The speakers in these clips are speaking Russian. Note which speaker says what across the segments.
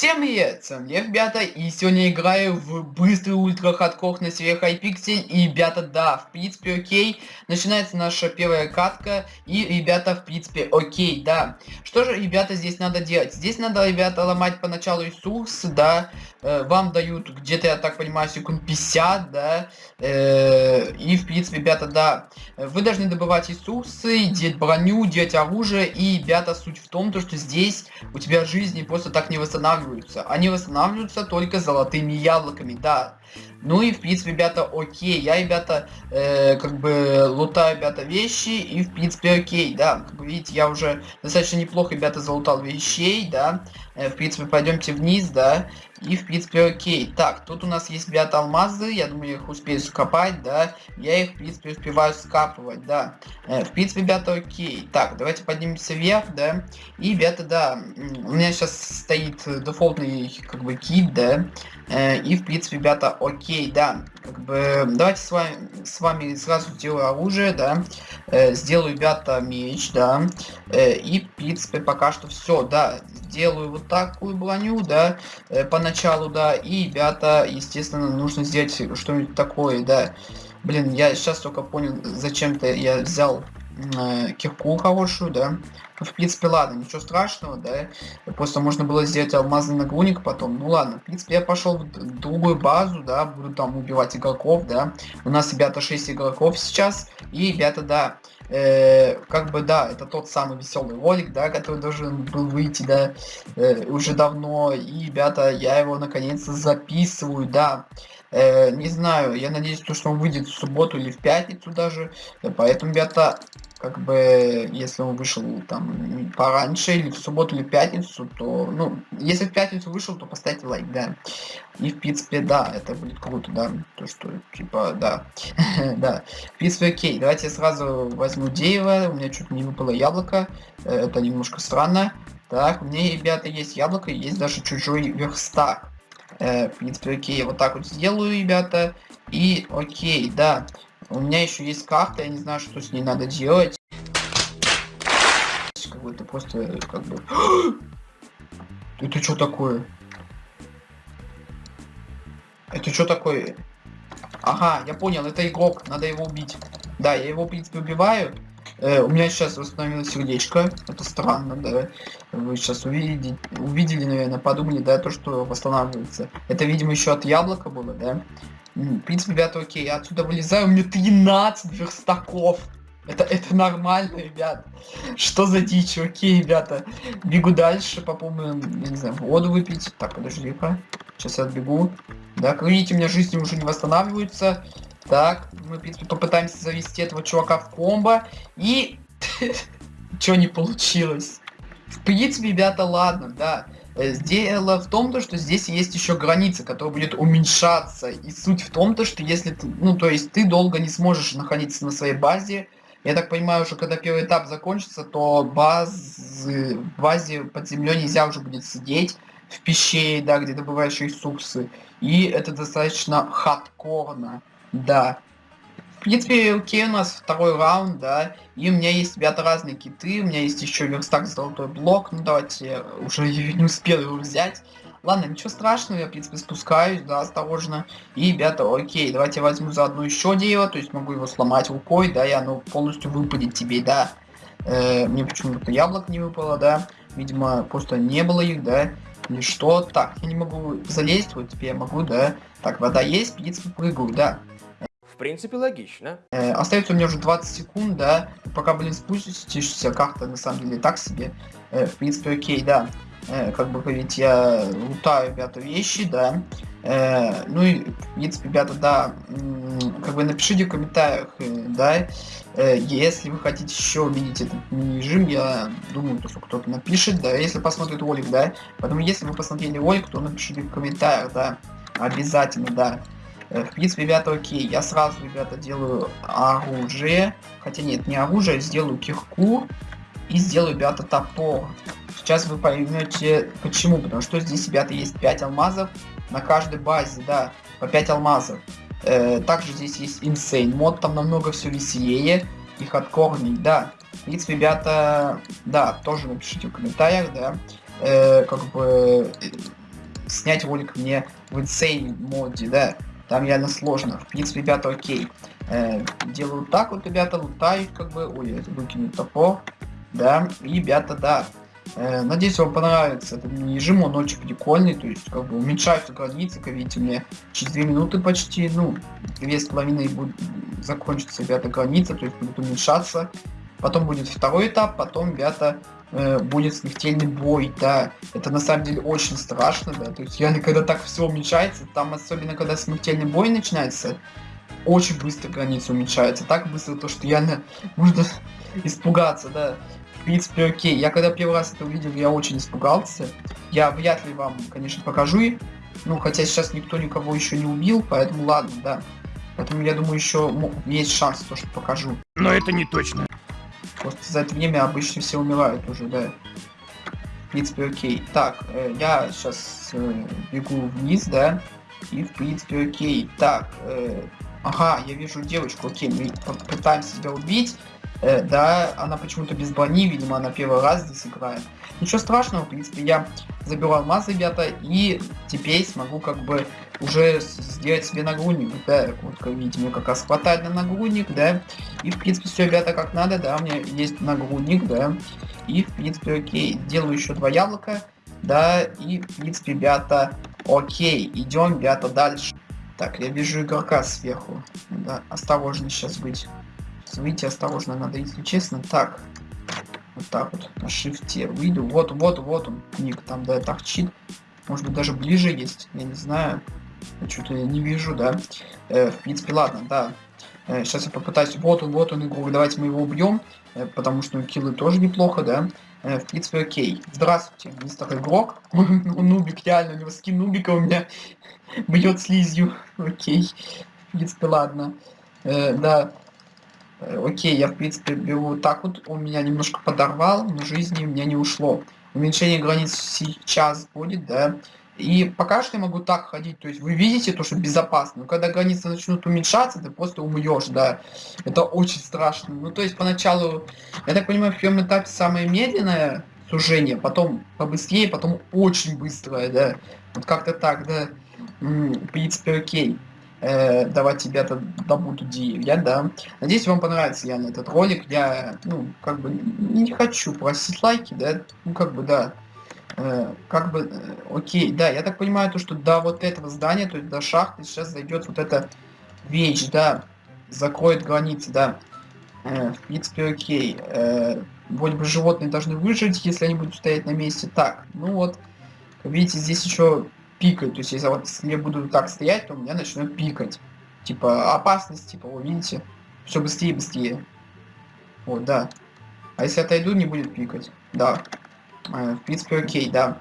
Speaker 1: Всем привет, с вами ребята, и сегодня играю в быстрый ультра хардкор на серии Hypixel, и ребята, да, в принципе, окей, начинается наша первая катка, и ребята, в принципе, окей, да. Что же, ребята, здесь надо делать? Здесь надо, ребята, ломать поначалу ресурсы, да, э, вам дают где-то, я так понимаю, секунд 50, да, э, и, в принципе, ребята, да, вы должны добывать ресурсы, делать броню, делать оружие, и, ребята, суть в том, то, что здесь у тебя жизни просто так не восстанавливаются, восстанавливаются. Они восстанавливаются только золотыми яблоками, да. Ну и в принципе, ребята, окей. Я, ребята, э, как бы лутаю, ребята, вещи. И в принципе, окей, да. Как вы видите, я уже достаточно неплохо, ребята, залутал вещей, да. Э, в принципе, пойдемте вниз, да. И в принципе, окей. Так, тут у нас есть, ребята, алмазы. Я думаю, их успею скопать, да. Я их, в принципе, успеваю скапывать, да. Э, в принципе, ребята, окей. Так, давайте поднимемся вверх, да. И, ребята, да. У меня сейчас стоит дефолтный, как бы, кит, да. Э, и, в принципе, ребята, окей, да. Как бы, давайте с вами, с вами сразу сделаю оружие, да. Э, сделаю, ребята, меч, да. Э, и, в принципе, пока что все, да. Сделаю вот такую броню, да, поначалу, да. И, ребята, естественно, нужно сделать что-нибудь такое, да. Блин, я сейчас только понял, зачем-то я взял э, кирку хорошую, да. Ну, в принципе, ладно, ничего страшного, да. Просто можно было сделать алмазный нагрудник потом. Ну ладно, в принципе, я пошел в другую базу, да, буду там убивать игроков, да. У нас, ребята, 6 игроков сейчас. И, ребята, да, э, как бы, да, это тот самый веселый ролик, да, который должен был выйти, да, э, уже давно. И, ребята, я его наконец-то записываю, да. Э, не знаю, я надеюсь, то, что он выйдет в субботу или в пятницу даже. Поэтому, ребята, как бы, если он вышел там пораньше, или в субботу, или в пятницу, то, ну, если в пятницу вышел, то поставьте лайк, да. И, в принципе, да, это будет круто, да, то, что, типа, да, да. В принципе, окей, давайте я сразу возьму дерево, у меня чуть не выпало яблоко, э, это немножко странно. Так, меня, ребята, есть яблоко, есть даже чужой верстак. Э, в принципе, окей, вот так вот сделаю, ребята. И окей, да. У меня еще есть карта, я не знаю, что с ней надо делать. Какой-то просто, как бы... Это что такое? Это что такое? Ага, я понял, это игрок, надо его убить. Да, я его, в принципе, убиваю. Э, у меня сейчас восстановилось сердечко. Это странно, да. Вы сейчас увидели, увидели, наверное, подумали, да, то, что восстанавливается. Это, видимо, еще от яблока было, да. В принципе, ребята, окей, я отсюда вылезаю, у меня 13 верстаков. Это, это нормально, ребят. Что за дичь? Окей, ребята. Бегу дальше, попробуем, я не знаю, воду выпить. Так, подожди-ка. Сейчас я отбегу. Да, как видите, у меня жизни уже не восстанавливаются. Так, мы, в принципе, попытаемся завести этого чувака в комбо. И... Чё не получилось? В принципе, ребята, ладно, да. Э, дело в том, то, что здесь есть еще граница, которая будет уменьшаться. И суть в том, то, что если ты, ну, то есть ты долго не сможешь находиться на своей базе, я так понимаю, что когда первый этап закончится, то базы, базе под землей нельзя уже будет сидеть в пещере, да, где добываешь ресурсы. И это достаточно хардкорно, да. В принципе, окей, у нас второй раунд, да, и у меня есть, ребята, разные киты, у меня есть еще верстак золотой блок, ну давайте, уже не успел его взять. Ладно, ничего страшного, я, в принципе, спускаюсь, да, осторожно. И, ребята, окей, давайте я возьму заодно еще дерево, то есть могу его сломать рукой, да, и оно полностью выпадет тебе, да. Э, мне почему-то яблок не выпало, да. Видимо, просто не было их, да. Или что? Так, я не могу залезть, вот теперь я могу, да. Так, вода есть, в принципе, прыгаю, да
Speaker 2: принципе, логично.
Speaker 1: Э, остается у меня уже 20 секунд, да. Пока, блин, спустишься, карта на самом деле так себе. Э, в принципе, окей, да. Э, как бы, ведь я лутаю, ребята, вещи, да. Э, ну и, в принципе, ребята, да, как бы напишите в комментариях, э, да, э, если вы хотите еще увидеть этот режим, я думаю, что кто-то напишет, да, если посмотрит ролик, да. Поэтому, если вы посмотрели ролик, то напишите в комментариях, да, обязательно, да. Э, в принципе, ребята, окей, я сразу, ребята, делаю оружие. Хотя нет, не оружие, сделаю кирку и сделаю, ребята, топор. Сейчас вы поймете почему. Потому что здесь, ребята, есть 5 алмазов на каждой базе, да, по 5 алмазов. Э, также здесь есть Insane мод, там намного все веселее и хардкорней, да. В принципе, ребята, да, тоже напишите в комментариях, да. Э, как бы снять ролик мне в Insane моде, да. Там реально сложно. В принципе, ребята, окей. Э, делаю так вот, ребята, лутают, как бы. Ой, я выкину топор. Да, и, ребята, да. Э, надеюсь, вам понравится этот режим, он очень прикольный, то есть, как бы, уменьшаются границы, как видите, мне через 2 минуты почти, ну, две с половиной будет закончится, ребята, граница, то есть, будет уменьшаться. Потом будет второй этап, потом, ребята, э, будет смертельный бой, да. Это на самом деле очень страшно, да. То есть реально, когда так все уменьшается, там особенно когда смертельный бой начинается, очень быстро граница уменьшается. Так быстро, то что реально можно испугаться, да. В принципе, окей. Я когда первый раз это увидел, я очень испугался. Я вряд ли вам, конечно, покажу. Ну, хотя сейчас никто никого еще не убил, поэтому ладно, да. Поэтому я думаю, еще есть шанс, то, что покажу.
Speaker 2: Но это не точно.
Speaker 1: Просто за это время обычно все умирают уже, да. В принципе, окей. Так, э, я сейчас э, бегу вниз, да. И в принципе, окей. Так, э, ага, я вижу девочку, окей, мы пытаемся себя убить. Э, да, она почему-то без брони, видимо, она первый раз здесь играет. Ничего страшного, в принципе, я заберу алмаз, ребята, и теперь смогу как бы уже сделать себе нагрудник, да, вот как видите, мне как раз хватает на нагрудник, да, и в принципе все, ребята, как надо, да, у меня есть нагрудник, да, и в принципе, окей, делаю еще два яблока, да, и в принципе, ребята, окей, идем, ребята, дальше. Так, я вижу игрока сверху, да, осторожно сейчас быть. Выйти осторожно надо, если честно. Так, вот так вот, на шифте выйду. Вот, вот, вот он, ник там, да, торчит. Может быть, даже ближе есть, я не знаю. Что-то я не вижу, да. Э, в принципе, ладно, да. Э, сейчас я попытаюсь... Вот он, вот он, игрок. Давайте мы его убьем. Э, потому что ну, киллы тоже неплохо, да. Э, в принципе, окей. Здравствуйте, мистер игрок. Нубик, реально. У него скин нубика у меня бьет слизью. Окей. В принципе, ладно. Э, да. Э, окей, я, в принципе, беру так вот. Он меня немножко подорвал, но жизни у меня не ушло. Уменьшение границ сейчас будет, да. И пока что я могу так ходить, то есть вы видите то, что безопасно. Но когда границы начнут уменьшаться, ты просто умрешь, да. Это очень страшно. Ну то есть поначалу, я так понимаю, в первом этапе самое медленное сужение, потом побыстрее, потом очень быстрое, да. Вот как-то так, да. В принципе, окей. Э, давайте, ребята, добуду деревья, да. Надеюсь, вам понравится, я на этот ролик. Я, ну, как бы, не хочу просить лайки, да. Ну, как бы, да. Э, как бы, э, окей, да, я так понимаю, то, что до вот этого здания, то есть до шахты сейчас зайдет вот эта вещь, да, закроет границы, да. Э, в принципе, окей. Э, вроде бы животные должны выжить, если они будут стоять на месте. Так, ну вот, видите, здесь еще пикает, то есть если, вот, я буду так стоять, то у меня начнет пикать. Типа, опасность, типа, вы видите, все быстрее быстрее. Вот, да. А если отойду, не будет пикать. Да. Э, в принципе, окей, да.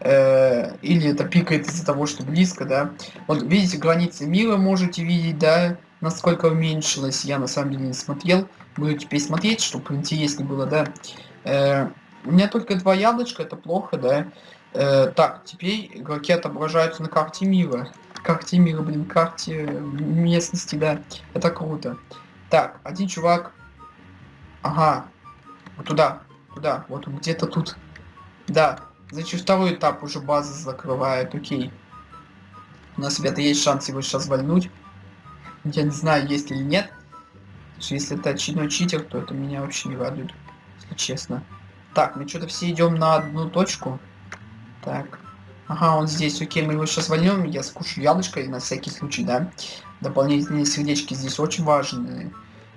Speaker 1: Э, или это пикает из-за того, что близко, да. Вот видите, границы мира можете видеть, да, насколько уменьшилось. Я на самом деле не смотрел. Буду теперь смотреть, чтобы интереснее было, да. Э, у меня только два яблочка, это плохо, да. Так, теперь игроки отображаются на карте мира. Карте мира, блин, карте местности, да. Это круто. Так, один чувак. Ага. Вот туда. Туда. Вот где-то тут. Да, значит второй этап уже база закрывает, окей. У нас, ребята, есть шанс его сейчас вальнуть. Я не знаю, есть или нет. если это очередной читер, то это меня вообще не радует, если честно. Так, мы что-то все идем на одну точку. Так. Ага, он здесь, окей, мы его сейчас вольнем. Я скушаю яблочко на всякий случай, да. Дополнительные сердечки здесь очень важные.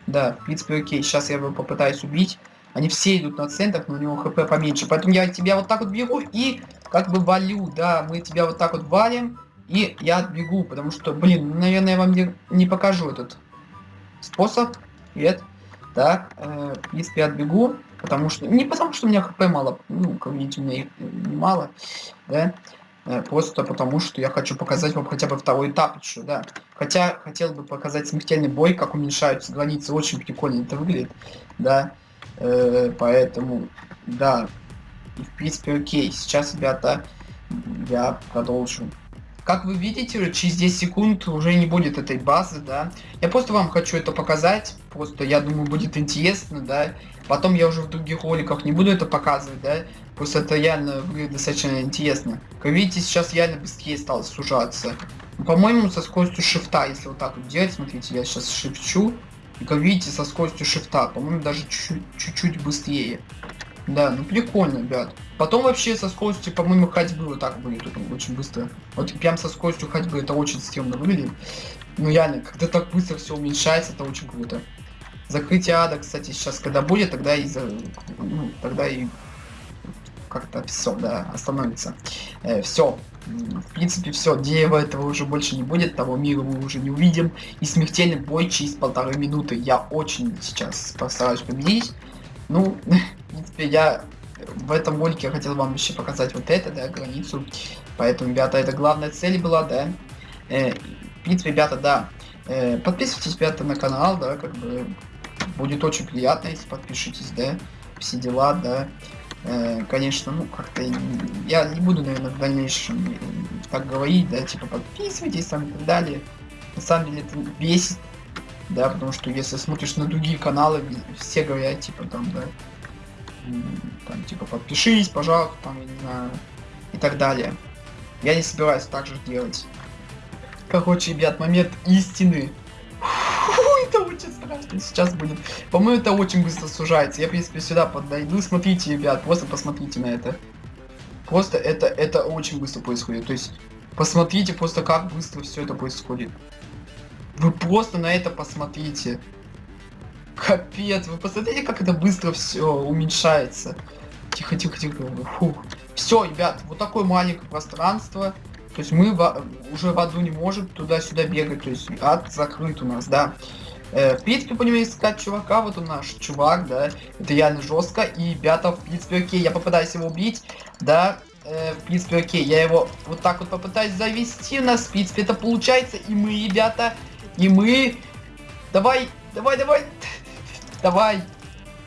Speaker 1: Да, в принципе, окей, сейчас я его попытаюсь убить. Они все идут на центр, но у него хп поменьше. Поэтому я тебя вот так вот бегу и как бы валю. Да, мы тебя вот так вот валим. И я бегу, потому что, блин, наверное, я вам не, не покажу этот способ. Нет. Так, э, в принципе, отбегу. Потому что... Не потому что у меня хп мало. Ну, как видите, у меня их мало. Да. Э, просто потому что я хочу показать вам хотя бы второй этап еще, да. Хотя хотел бы показать смертельный бой, как уменьшаются границы. Очень прикольно это выглядит. Да. Э, поэтому, да, и в принципе окей. Сейчас, ребята, я продолжу. Как вы видите, через 10 секунд уже не будет этой базы, да. Я просто вам хочу это показать. Просто, я думаю, будет интересно, да. Потом я уже в других роликах не буду это показывать, да, просто это реально выглядит достаточно интересно. Как видите, сейчас реально быстрее стал сужаться. По-моему, со скоростью шифта, если вот так вот делать, смотрите, я сейчас шифчу, и как видите, со скоростью шифта, по-моему, даже чуть-чуть быстрее. Да, ну прикольно, ребят. Потом вообще со скоростью, по-моему, ходьбы вот так будет очень быстро. Вот прям со скоростью ходьбы это очень стрёмно выглядит. Ну реально, когда так быстро все уменьшается, это очень круто. Закрытие ада, кстати, сейчас когда будет, тогда и за... ну, тогда и как-то все, да, остановится. Э, все. В принципе, все. Дерева этого уже больше не будет, того мира мы уже не увидим. И смертельный бой через полторы минуты. Я очень сейчас постараюсь победить. Ну, в принципе, я в этом ролике хотел вам еще показать вот это, да, границу. Поэтому, ребята, это главная цель была, да. Э, в принципе, ребята, да. Э, подписывайтесь, ребята, на канал, да, как бы будет очень приятно, если подпишитесь, да. Все дела, да. Э, конечно, ну, как-то я не буду, наверное, в дальнейшем так говорить, да, типа подписывайтесь там и так далее. На самом деле это бесит, да, потому что если смотришь на другие каналы, все говорят, типа, там, да, там, типа, подпишись, пожалуйста, там, я не знаю, и так далее. Я не собираюсь так же делать. Короче, ребят, момент истины. Это очень страшно сейчас будет. По-моему, это очень быстро сужается. Я, в принципе, сюда подойду. Смотрите, ребят, просто посмотрите на это. Просто это, это очень быстро происходит. То есть, посмотрите просто, как быстро все это происходит. Вы просто на это посмотрите. Капец, вы посмотрите, как это быстро все уменьшается. Тихо, тихо, тихо. Фух. Все, ребят, вот такое маленькое пространство. То есть мы в, уже в аду не можем туда-сюда бегать. То есть ад закрыт у нас, да. Э, в принципе, будем искать чувака. Вот у наш чувак, да. Это реально жестко. И ребята, в принципе, окей, я попытаюсь его убить. Да, э, в принципе, окей, я его вот так вот попытаюсь завести. У нас, это получается. И мы, ребята, и мы... Давай, давай, давай. Давай.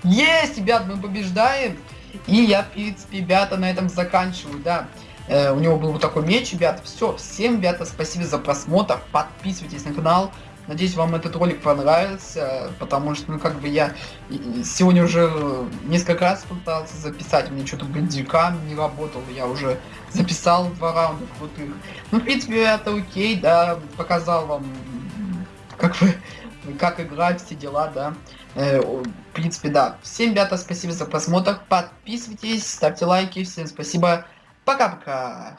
Speaker 1: Есть, ребят, мы побеждаем. И я, в принципе, ребята, на этом заканчиваю, да. Э, у него был вот такой меч, ребята. Все, всем, ребята, спасибо за просмотр. Подписывайтесь на канал. Надеюсь, вам этот ролик понравился, потому что, ну, как бы я сегодня уже несколько раз пытался записать, мне что-то бандикам не работал, я уже записал два раунда крутых. Ну, в принципе, это окей, да, показал вам, как бы, как играть, все дела, да. Э, в принципе, да. Всем, ребята, спасибо за просмотр, подписывайтесь, ставьте лайки, всем спасибо, пока-пока.